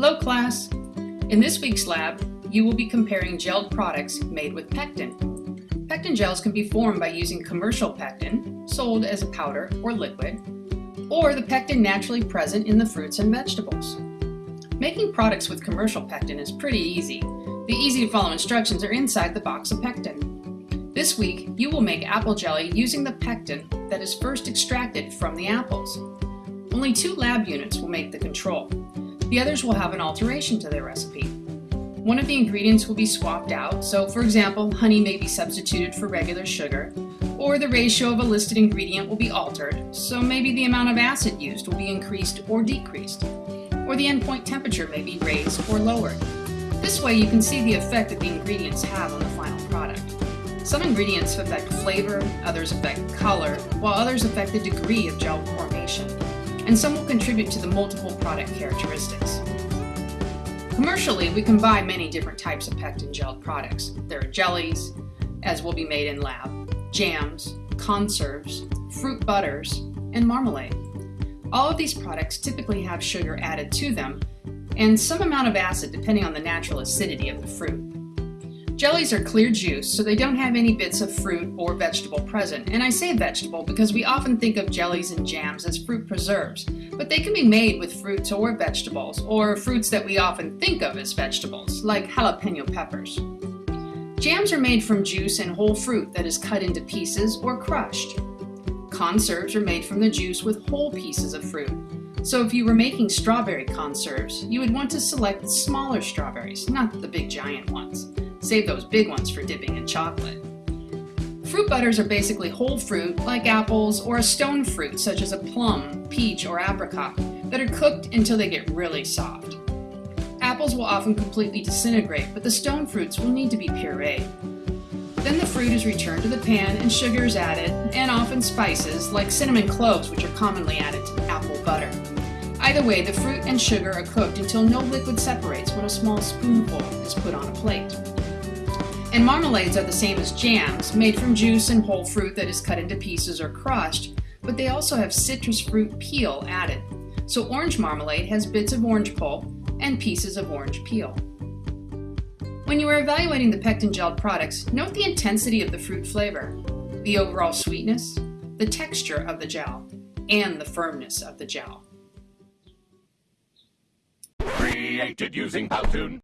Hello class! In this week's lab, you will be comparing gelled products made with pectin. Pectin gels can be formed by using commercial pectin, sold as a powder or liquid, or the pectin naturally present in the fruits and vegetables. Making products with commercial pectin is pretty easy. The easy to follow instructions are inside the box of pectin. This week, you will make apple jelly using the pectin that is first extracted from the apples. Only two lab units will make the control. The others will have an alteration to their recipe. One of the ingredients will be swapped out, so for example, honey may be substituted for regular sugar, or the ratio of a listed ingredient will be altered, so maybe the amount of acid used will be increased or decreased, or the endpoint temperature may be raised or lowered. This way you can see the effect that the ingredients have on the final product. Some ingredients affect flavor, others affect color, while others affect the degree of gel formation and some will contribute to the multiple product characteristics. Commercially, we can buy many different types of pectin gelled products. There are jellies, as will be made in lab, jams, conserves, fruit butters, and marmalade. All of these products typically have sugar added to them and some amount of acid depending on the natural acidity of the fruit. Jellies are clear juice, so they don't have any bits of fruit or vegetable present. And I say vegetable because we often think of jellies and jams as fruit preserves, but they can be made with fruits or vegetables, or fruits that we often think of as vegetables, like jalapeno peppers. Jams are made from juice and whole fruit that is cut into pieces or crushed. Conserves are made from the juice with whole pieces of fruit. So if you were making strawberry conserves, you would want to select smaller strawberries, not the big giant ones. Save those big ones for dipping in chocolate. Fruit butters are basically whole fruit, like apples, or a stone fruit, such as a plum, peach, or apricot, that are cooked until they get really soft. Apples will often completely disintegrate, but the stone fruits will need to be pureed. Then the fruit is returned to the pan and sugar is added, and often spices, like cinnamon cloves, which are commonly added to apple butter. Either way, the fruit and sugar are cooked until no liquid separates when a small spoonful is put on a plate. And marmalades are the same as jams, made from juice and whole fruit that is cut into pieces or crushed, but they also have citrus fruit peel added. So orange marmalade has bits of orange pulp and pieces of orange peel. When you are evaluating the pectin gelled products, note the intensity of the fruit flavor, the overall sweetness, the texture of the gel, and the firmness of the gel. Created using Powtoon.